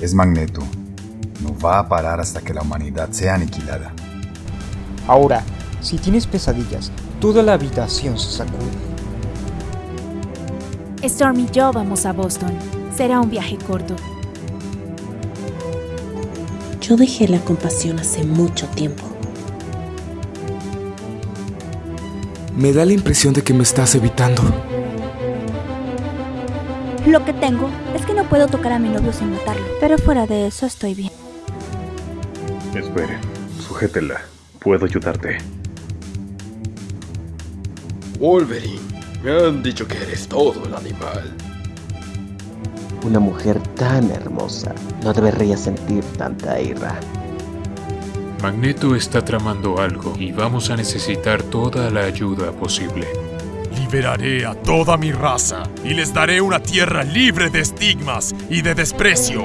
Es Magneto. No va a parar hasta que la humanidad sea aniquilada. Ahora, si tienes pesadillas, toda la habitación se sacude. Storm y yo vamos a Boston. Será un viaje corto. Yo dejé la compasión hace mucho tiempo. Me da la impresión de que me estás evitando. Lo que tengo es que no puedo tocar a mi novio sin matarlo, pero fuera de eso estoy bien. Espere, sujétela. Puedo ayudarte. Wolverine, me han dicho que eres todo el animal. Una mujer tan hermosa no debería sentir tanta ira. Magneto está tramando algo y vamos a necesitar toda la ayuda posible. Liberaré a toda mi raza y les daré una tierra libre de estigmas y de desprecio.